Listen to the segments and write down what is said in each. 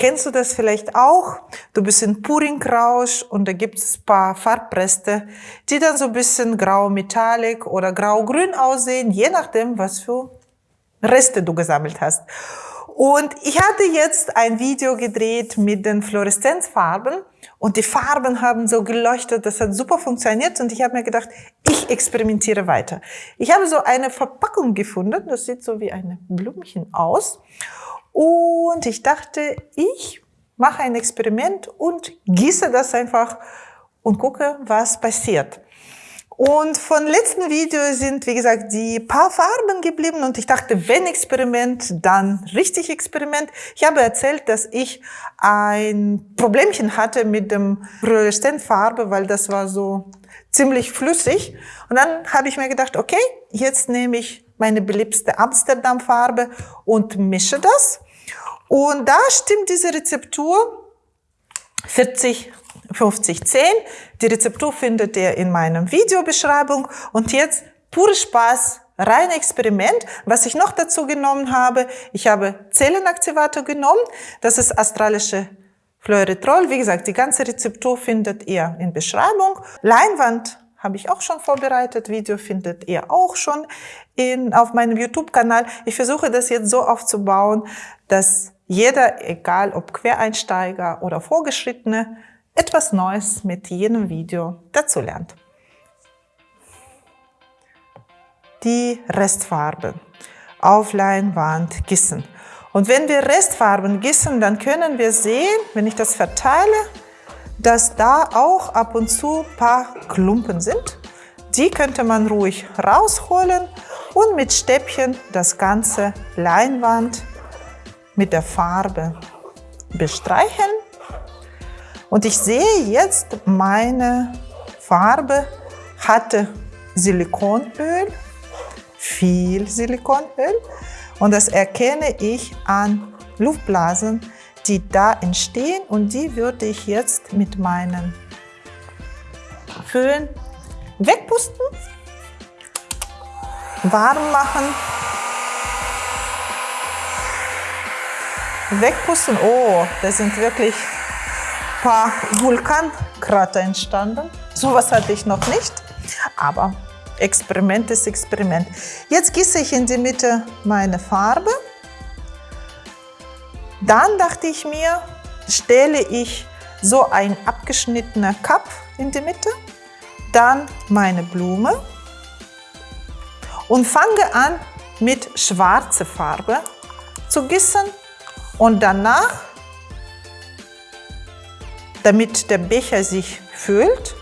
Kennst du das vielleicht auch? Du bist in Puringrausch und da gibt es paar Farbreste, die dann so ein bisschen grau-metallic oder grau-grün aussehen, je nachdem, was für Reste du gesammelt hast. Und ich hatte jetzt ein Video gedreht mit den Fluoreszenzfarben und die Farben haben so geleuchtet, das hat super funktioniert und ich habe mir gedacht, ich experimentiere weiter. Ich habe so eine Verpackung gefunden, das sieht so wie ein Blümchen aus und ich dachte, ich mache ein Experiment und gieße das einfach und gucke, was passiert. Und von letzten Video sind, wie gesagt, die paar Farben geblieben und ich dachte, wenn Experiment, dann richtig Experiment. Ich habe erzählt, dass ich ein Problemchen hatte mit dem Fluoreszenzfarbe, weil das war so ziemlich flüssig. Und dann habe ich mir gedacht, okay, jetzt nehme ich meine beliebste Amsterdam-Farbe und mische das. Und da stimmt diese Rezeptur 40 5010. Die Rezeptur findet ihr in meinem Videobeschreibung. Und jetzt pure Spaß, rein Experiment. Was ich noch dazu genommen habe, ich habe Zellenaktivator genommen. Das ist astralische Fluoretrol. Wie gesagt, die ganze Rezeptur findet ihr in Beschreibung. Leinwand habe ich auch schon vorbereitet. Video findet ihr auch schon in, auf meinem YouTube-Kanal. Ich versuche das jetzt so aufzubauen, dass jeder, egal ob Quereinsteiger oder Vorgeschrittene, etwas Neues mit jedem Video dazulernt. Die Restfarbe auf Leinwand gießen. Und wenn wir Restfarben gießen, dann können wir sehen, wenn ich das verteile, dass da auch ab und zu ein paar Klumpen sind. Die könnte man ruhig rausholen und mit Stäbchen das ganze Leinwand mit der Farbe bestreichen und ich sehe jetzt, meine Farbe hatte Silikonöl, viel Silikonöl. Und das erkenne ich an Luftblasen, die da entstehen. Und die würde ich jetzt mit meinen Föhn wegpusten, warm machen, wegpusten. Oh, das sind wirklich paar Vulkankrater entstanden. Sowas hatte ich noch nicht, aber Experiment ist Experiment. Jetzt gieße ich in die Mitte meine Farbe. Dann dachte ich mir, stelle ich so ein abgeschnittener Cup in die Mitte, dann meine Blume und fange an mit schwarzer Farbe zu gießen und danach damit der Becher sich füllt.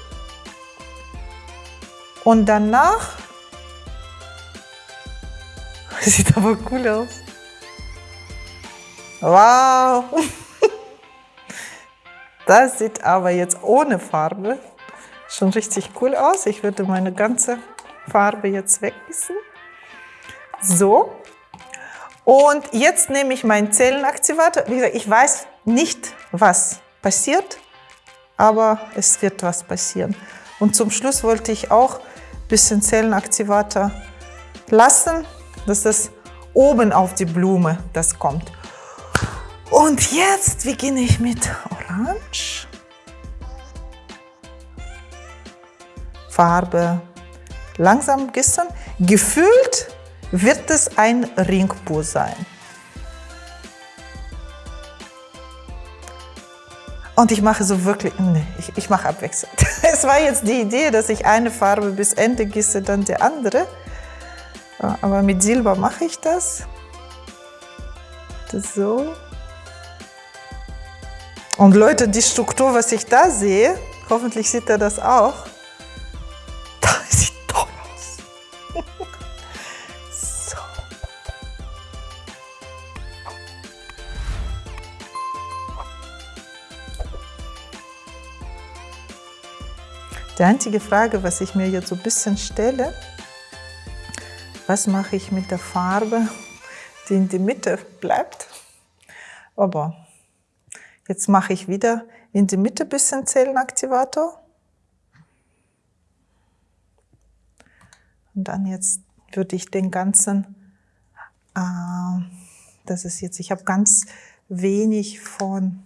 Und danach, sieht aber cool aus. Wow! Das sieht aber jetzt ohne Farbe schon richtig cool aus. Ich würde meine ganze Farbe jetzt weggießen. So. Und jetzt nehme ich meinen Zellenaktivator. Wie gesagt, ich weiß nicht, was passiert aber es wird was passieren. Und zum Schluss wollte ich auch ein bisschen Zellenaktivator lassen, dass das oben auf die Blume das kommt. Und jetzt beginne ich mit Orange. Farbe langsam gießen. Gefühlt wird es ein Ringpur sein. Und ich mache so wirklich, nee, ich, ich mache abwechselnd. Es war jetzt die Idee, dass ich eine Farbe bis Ende gieße, dann die andere. Aber mit Silber mache ich das. das so. Und Leute, die Struktur, was ich da sehe, hoffentlich sieht er das auch. Die einzige Frage, was ich mir jetzt so ein bisschen stelle, was mache ich mit der Farbe, die in die Mitte bleibt? Aber jetzt mache ich wieder in die Mitte ein bisschen Zellenaktivator. Und dann jetzt würde ich den ganzen, äh, das ist jetzt, ich habe ganz wenig von,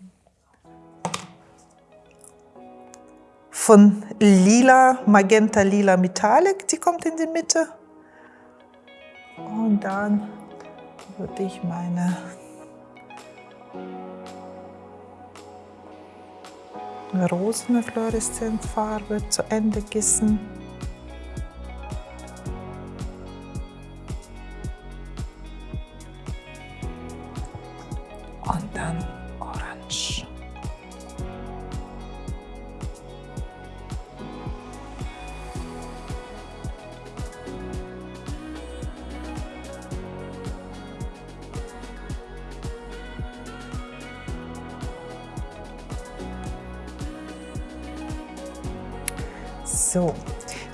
von lila, magenta lila Metallic, die kommt in die Mitte. Und dann würde ich meine Rosenfluoreszenzfarbe zu Ende gießen. So,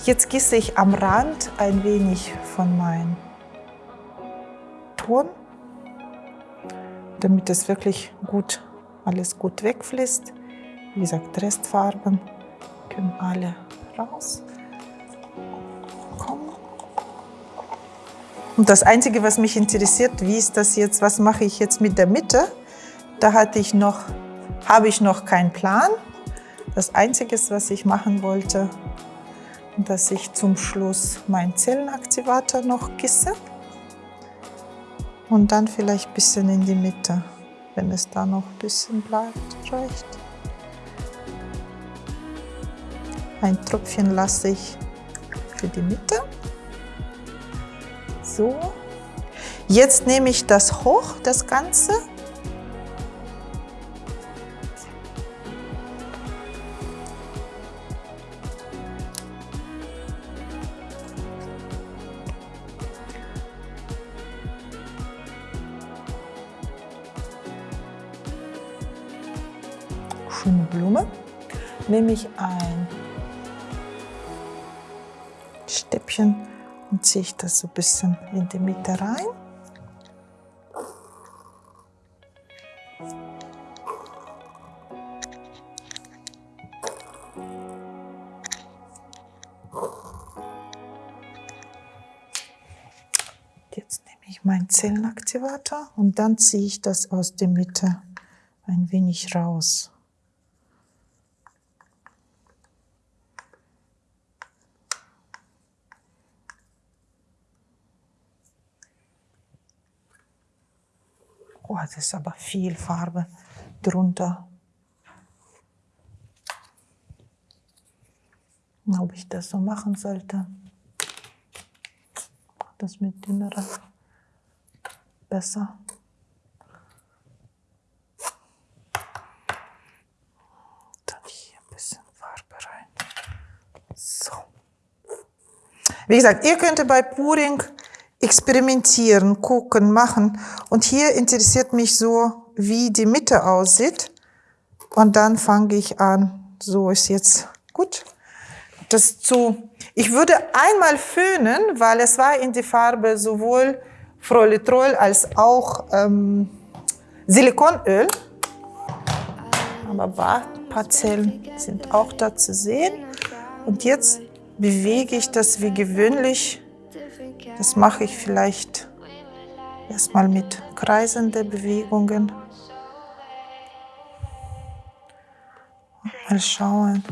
jetzt gieße ich am Rand ein wenig von meinem Ton, damit es wirklich gut, alles gut wegfließt. Wie gesagt, Restfarben können alle raus. Und das Einzige, was mich interessiert, wie ist das jetzt, was mache ich jetzt mit der Mitte? Da hatte ich noch, habe ich noch keinen Plan. Das Einzige, was ich machen wollte, dass ich zum Schluss meinen Zellenaktivator noch gieße und dann vielleicht ein bisschen in die Mitte, wenn es da noch ein bisschen bleibt, reicht. Ein Tröpfchen lasse ich für die Mitte. So. Jetzt nehme ich das hoch, das Ganze, schöne Blume, nehme ich ein Stäbchen und ziehe ich das so ein bisschen in die Mitte rein. Jetzt nehme ich meinen Zellenaktivator und dann ziehe ich das aus der Mitte ein wenig raus. Ist aber viel Farbe drunter. Ob ich das so machen sollte. Das mit dünnerer besser. Dann hier ein bisschen Farbe rein. So. Wie gesagt, ihr könnt bei Puring experimentieren, gucken, machen. Und hier interessiert mich so, wie die Mitte aussieht. Und dann fange ich an, so ist jetzt gut. Das zu, ich würde einmal föhnen, weil es war in die Farbe sowohl Froilitrol als auch ähm, Silikonöl. Aber ein paar Zellen sind auch da zu sehen. Und jetzt bewege ich das wie gewöhnlich das mache ich vielleicht erstmal mit kreisenden Bewegungen. Mal schauen,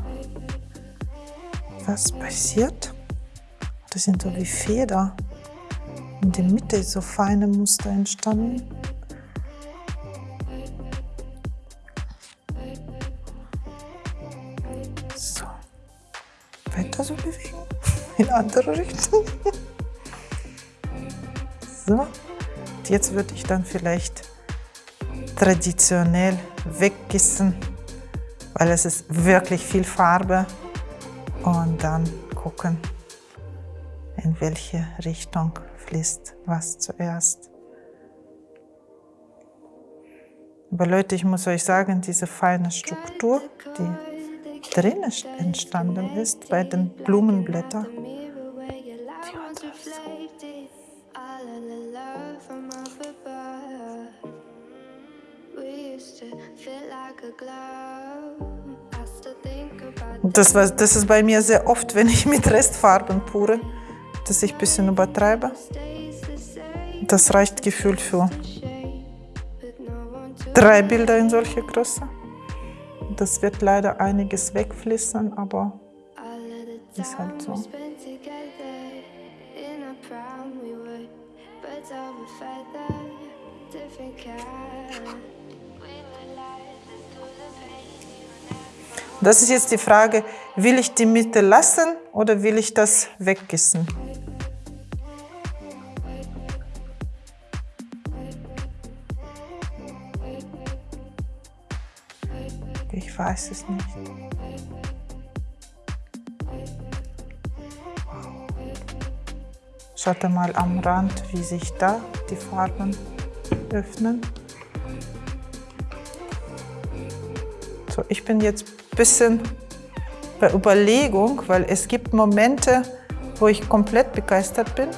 was passiert. Das sind so wie Feder. In der Mitte ist so feine Muster entstanden. So. Weiter so bewegen. In andere Richtung. So, jetzt würde ich dann vielleicht traditionell weggießen, weil es ist wirklich viel Farbe und dann gucken, in welche Richtung fließt was zuerst. Aber Leute, ich muss euch sagen, diese feine Struktur, die drin entstanden ist bei den Blumenblättern, Das, war, das ist bei mir sehr oft, wenn ich mit Restfarben pure, dass ich ein bisschen übertreibe. Das reicht gefühlt für drei Bilder in solcher Größe. Das wird leider einiges wegfließen, aber ist halt so. Das ist jetzt die Frage, will ich die Mitte lassen oder will ich das weggießen? Ich weiß es nicht. Schaut mal am Rand, wie sich da die Farben öffnen. So, ich bin jetzt bisschen bei Überlegung, weil es gibt Momente, wo ich komplett begeistert bin.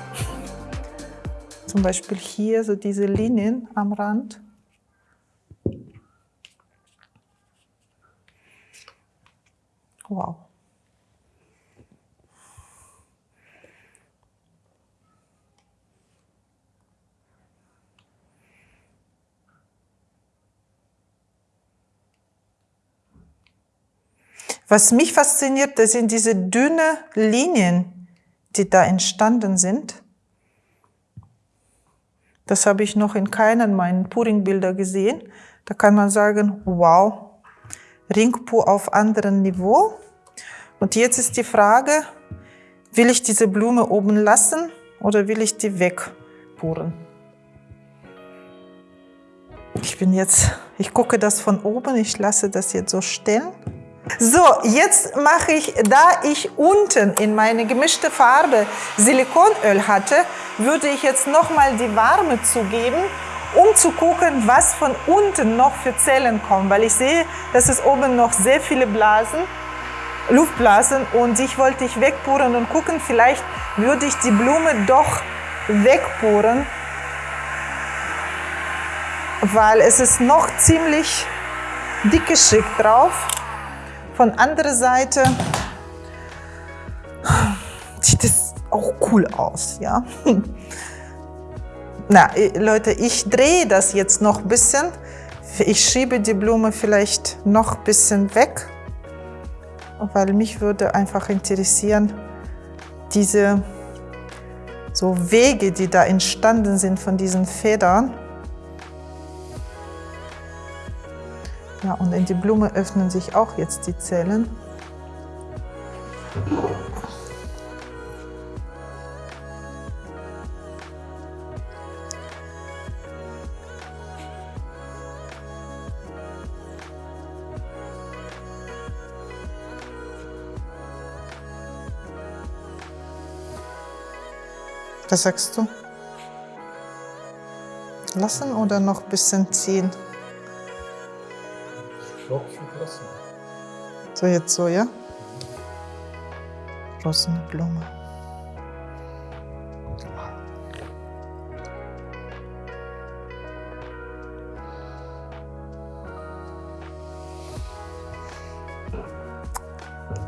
Zum Beispiel hier so diese Linien am Rand. Wow. Was mich fasziniert, das sind diese dünnen Linien, die da entstanden sind. Das habe ich noch in keinen meiner Puring-Bilder gesehen. Da kann man sagen, wow, Ringpo auf anderem Niveau. Und jetzt ist die Frage, will ich diese Blume oben lassen oder will ich die wegpuren? Ich bin jetzt, ich gucke das von oben, ich lasse das jetzt so stehen. So, jetzt mache ich, da ich unten in meine gemischte Farbe Silikonöl hatte, würde ich jetzt nochmal die Warme zugeben um zu gucken, was von unten noch für Zellen kommen, weil ich sehe, dass es oben noch sehr viele Blasen, Luftblasen und ich wollte ich wegpuren und gucken, vielleicht würde ich die Blume doch wegpuren, weil es ist noch ziemlich dicke Schick drauf. Von anderer Seite sieht es auch cool aus, ja. Na, Leute, ich drehe das jetzt noch ein bisschen. Ich schiebe die Blume vielleicht noch ein bisschen weg, weil mich würde einfach interessieren, diese so Wege, die da entstanden sind von diesen Federn. Ja, und in die Blume öffnen sich auch jetzt die Zellen. Was sagst du? Lassen oder noch ein bisschen ziehen? Würde lassen. So jetzt so, ja? Rosene Blume.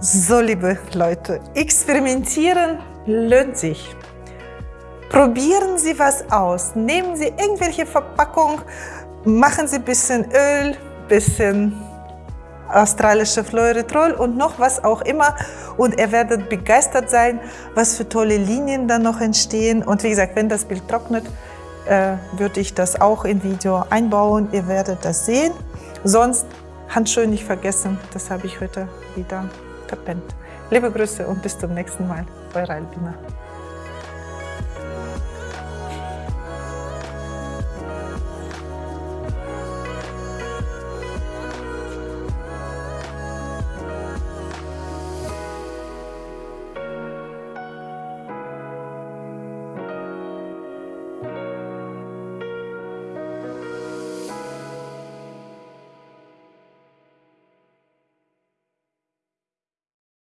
So, liebe Leute, experimentieren lohnt sich. Probieren Sie was aus. Nehmen Sie irgendwelche Verpackung, machen Sie ein bisschen Öl, bisschen australische Fluoretrol und noch was auch immer und ihr werdet begeistert sein, was für tolle Linien dann noch entstehen. Und wie gesagt, wenn das Bild trocknet, äh, würde ich das auch im Video einbauen. Ihr werdet das sehen. Sonst Handschuhe nicht vergessen, das habe ich heute wieder verpennt. Liebe Grüße und bis zum nächsten Mal. Eure Albina.